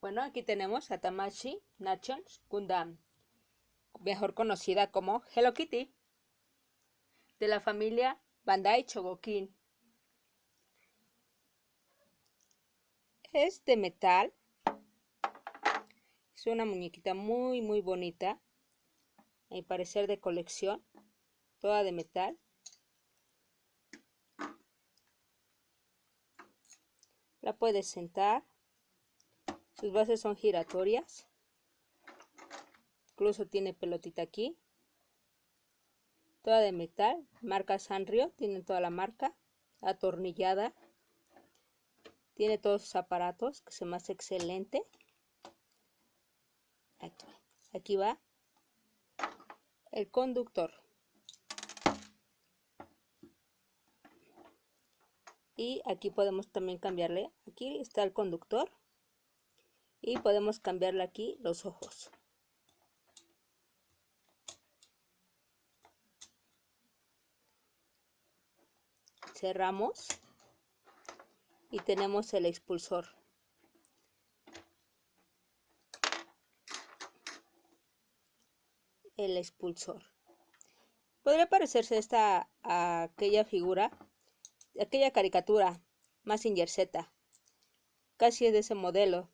Bueno, aquí tenemos a Tamashi Nations Gundam, mejor conocida como Hello Kitty, de la familia Bandai Chogokin. Es de metal. Es una muñequita muy muy bonita. A parecer de colección. Toda de metal. La puedes sentar. Sus bases son giratorias. Incluso tiene pelotita aquí. Toda de metal. Marca Sanrio. Tiene toda la marca. Atornillada. Tiene todos sus aparatos, que se me hace excelente. Aquí, aquí va el conductor. y aquí podemos también cambiarle aquí está el conductor y podemos cambiarle aquí los ojos cerramos y tenemos el expulsor el expulsor podría parecerse esta a aquella figura aquella caricatura, Massinger Z. Casi es de ese modelo.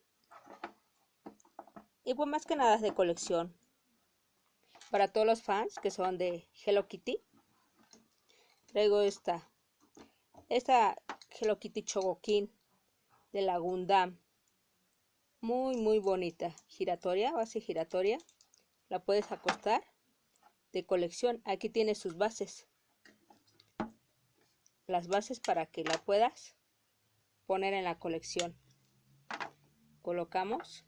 Y pues más que nada es de colección. Para todos los fans que son de Hello Kitty, traigo esta. Esta Hello Kitty Chogokin de la Gundam. Muy, muy bonita. Giratoria, base giratoria. La puedes acostar. De colección. Aquí tiene sus bases las bases para que la puedas poner en la colección. Colocamos.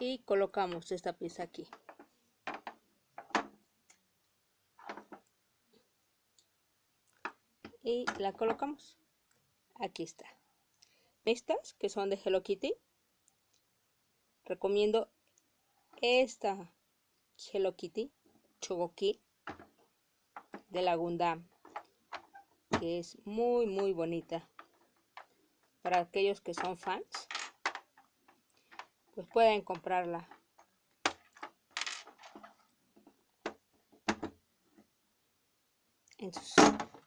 Y colocamos esta pieza aquí. Y la colocamos. Aquí está. Estas que son de Hello Kitty. Recomiendo esta Hello Kitty Chogoki de la Gundam que es muy muy bonita para aquellos que son fans pues pueden comprarla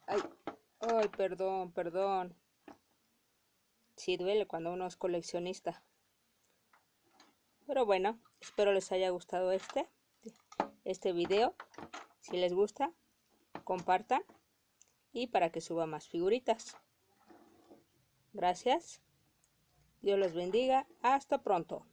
ay, ay, perdón, perdón. Si duele cuando uno es coleccionista. Pero bueno, espero les haya gustado este, este video. Si les gusta, compartan y para que suba más figuritas. Gracias. Dios los bendiga. Hasta pronto.